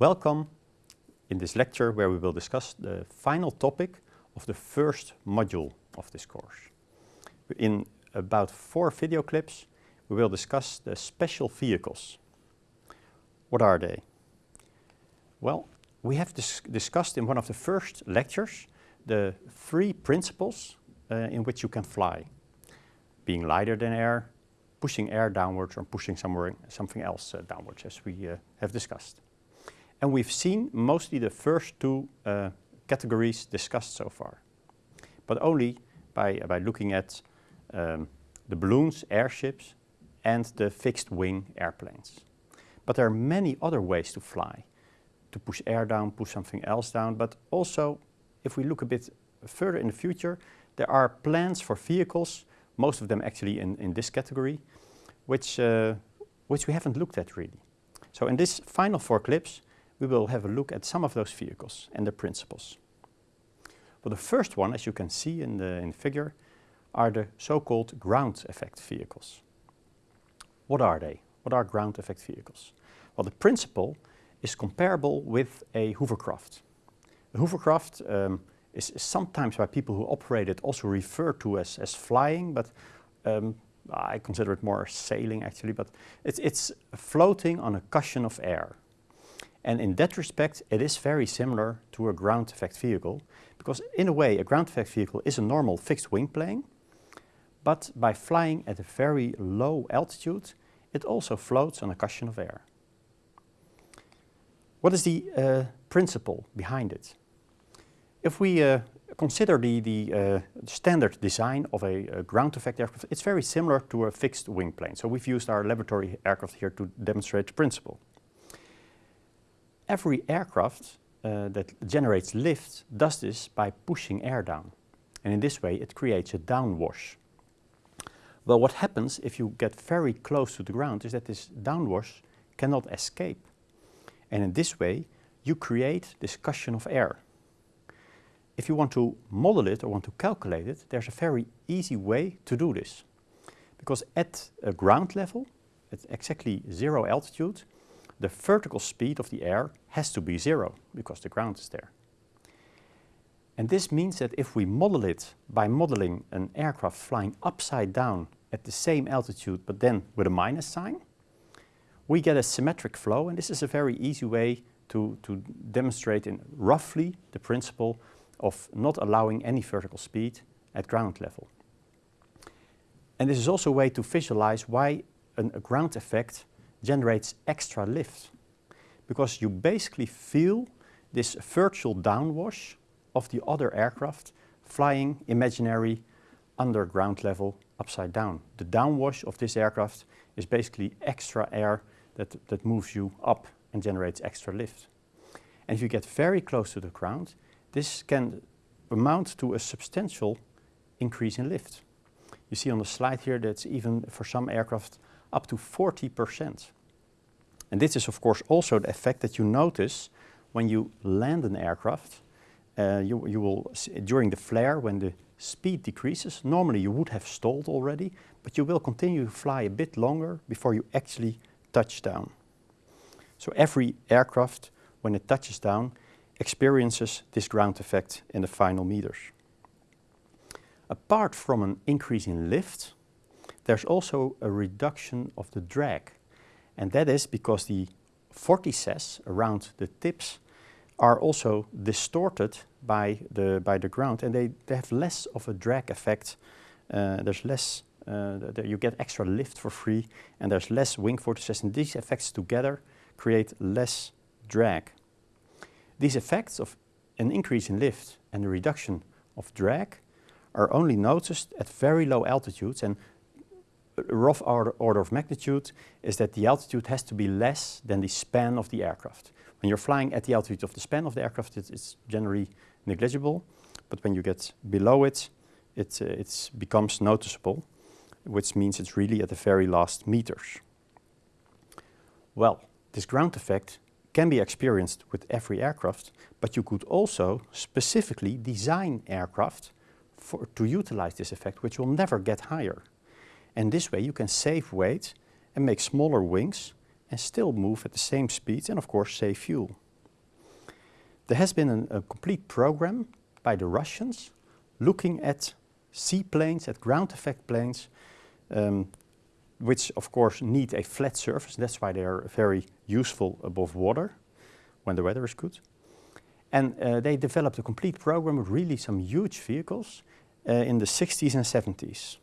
Welcome in this lecture where we will discuss the final topic of the first module of this course. In about four video clips we will discuss the special vehicles. What are they? Well, we have dis discussed in one of the first lectures the three principles uh, in which you can fly. Being lighter than air, pushing air downwards or pushing somewhere, something else uh, downwards as we uh, have discussed. And we've seen mostly the first two uh, categories discussed so far. But only by, by looking at um, the balloons, airships and the fixed wing airplanes. But there are many other ways to fly. To push air down, push something else down, but also if we look a bit further in the future, there are plans for vehicles, most of them actually in, in this category, which, uh, which we haven't looked at really. So in this final four clips, we will have a look at some of those vehicles and the principles. Well, the first one, as you can see in the, in the figure, are the so-called ground effect vehicles. What are they? What are ground effect vehicles? Well, the principle is comparable with a hovercraft. A hovercraft um, is, is, sometimes by people who operate it also referred to as, as flying, but um, I consider it more sailing actually, but it's, it's floating on a cushion of air. And in that respect, it is very similar to a ground effect vehicle, because in a way, a ground effect vehicle is a normal fixed wing plane, but by flying at a very low altitude, it also floats on a cushion of air. What is the uh, principle behind it? If we uh, consider the, the uh, standard design of a, a, ground effect aircraft, it's very similar to a fixed wing plane. So we've used our laboratory aircraft here to demonstrate the principle. Every aircraft uh, that generates lift does this by pushing air down. And in this way it creates a downwash. Well, what happens if you get very close to the ground is that this downwash cannot escape. And in this way, you create this cushion of air. If you want to model it or want to calculate it, there's a very easy way to do this. Because at a ground level, at exactly zero altitude, the vertical speed of the air has to be zero because the ground is there. And this means that if we model it by modeling an aircraft flying upside down at the same altitude but then with a minus sign, we get a symmetric flow and this is a very easy way to, to demonstrate in roughly the principle of not allowing any vertical speed at ground level. And this is also a way to visualize why an, a ground effect generates extra lift. Because you basically feel this virtual downwash of the other aircraft flying imaginary under ground level upside down. The downwash of this aircraft is basically extra air that, that moves you up and generates extra lift. And if you get very close to the ground, this can amount to a substantial increase in lift. You see on the slide here that's even for some aircraft up to 40%. And this is of course also the effect that you notice when you land an aircraft uh, you, you will, during the flare, when the speed decreases, normally you would have stalled already, but you will continue to fly a bit longer before you actually touch down. So every aircraft, when it touches down, experiences this ground effect in the final meters. Apart from an increase in lift, there's also a reduction of the drag. And that is because the vortices around the tips are also distorted by the, by the ground and they, they have less of a drag effect. Uh, there's less, uh, the, you get extra lift for free and there's less wing vortices and these effects together create less drag. These effects of an increase in lift and a reduction of drag are only noticed at very low altitudes and rough order, of magnitude is that the altitude has to be less than the span of the aircraft. When you're flying at the altitude of the span of the aircraft, it, it's generally negligible. But when you get below it, it uh, it's becomes noticeable, which means it's really at the very last meters. Well, this ground effect can be experienced with every aircraft, but you could also specifically design aircraft for, to utilize this effect, which will never get higher. And this way you can save weight and make smaller wings and still move at the same speed and of course save fuel. there has been an, a complete program by the Russians looking at seaplanes, at ground effect planes, um, which of course need a flat surface. That's why they are very useful above water when the weather is good. And uh, they developed a complete program with really some huge vehicles uh, in the 60s and 70s.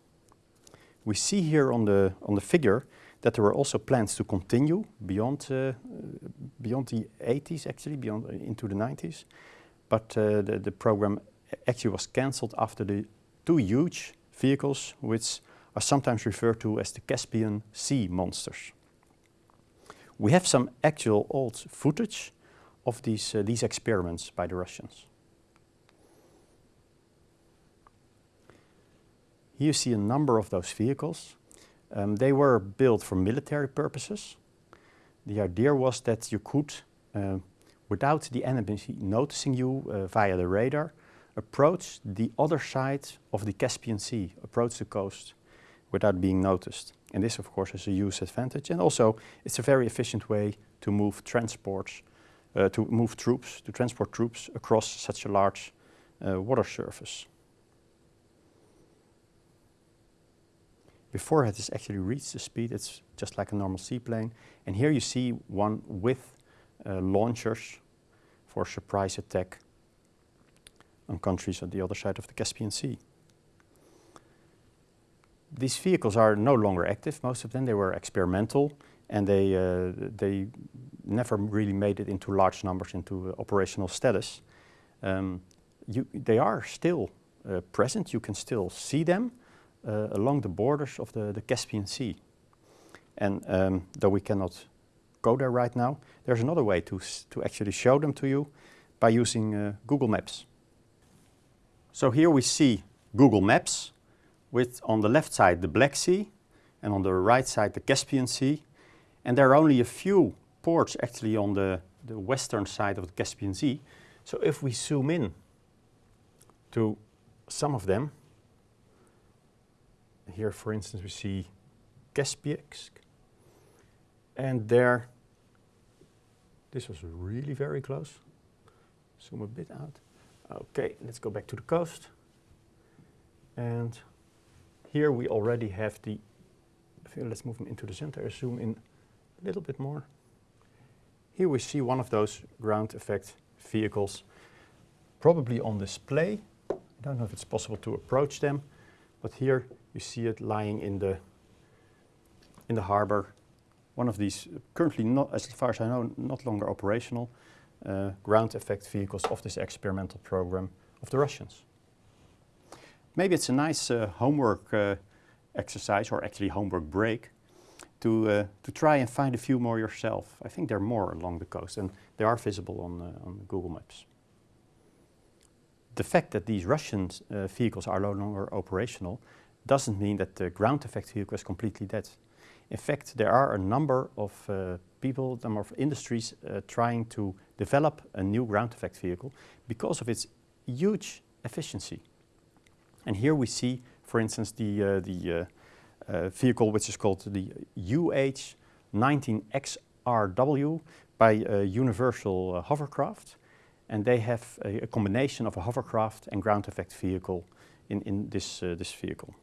We see here on the, on the figure that there were also plans to continue beyond, uh, beyond the 80s actually, beyond uh, into the 90s. But uh, the, the program actually was cancelled after the two huge vehicles which are sometimes referred to as the Caspian Sea monsters. We have some actual old footage of these, uh, these experiments by the Russians. Here you see a number of those vehicles. Um, they were built for military purposes. The idea was that you could, uh, without the enemy noticing you uh, via the radar, approach the other side of the Caspian Sea, approach the coast without being noticed. And this, of course, is a huge advantage. And also, it's a very efficient way to move transports, uh, to move troops, to transport troops across such a large uh, water surface. Before it has actually reached the speed, it's just like a normal seaplane. And here you see one with uh, launchers for surprise attack on countries on the other side of the Caspian Sea. These vehicles are no longer active, most of them. They were experimental and they, uh, they never really made it into large numbers into uh, operational status. Um, you, they are still uh, present, you can still see them uh, along the borders of the, the Caspian Sea. And um, though we cannot go there right now, there's another way to, to actually show them to you by using uh, Google Maps. So here we see Google Maps with on the left side the Black Sea and on the right side the Caspian Sea. And there are only a few ports actually on the, the western side of the Caspian Sea. So if we zoom in to some of them, here for instance we see Kaspiysk and there, this was really very close. Zoom a bit out. Okay, let's go back to the coast. And here we already have the, let's move them into the center, zoom in a little bit more. Here we see one of those ground effect vehicles, probably on display. I don't know if it's possible to approach them, but here you see it lying in the, in the harbor. One of these, currently not, as far as I know, not longer operational, uh, ground effect vehicles of this experimental program of the Russians. Maybe it's a nice uh, homework uh, exercise or actually homework break to, uh, to try and find a few more yourself. I think there are more along the coast and they are visible on, uh, on Google Maps. The fact that these Russian uh, vehicles are no longer operational doesn't mean that the ground effect vehicle is completely dead. In fact, there are a number of uh, people, a number of industries uh, trying to develop a new ground effect vehicle because of its huge efficiency. And here we see, for instance, the, uh, the uh, uh, vehicle which is called the UH-19XRW by Universal uh, Hovercraft. And they have a, a, combination of a hovercraft and ground effect vehicle in, in this, uh, this vehicle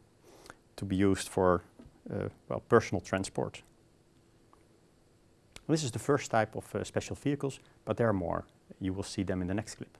to be used for uh, well, personal transport. This is the first type of uh, special vehicles, but there are more. You will see them in the next clip.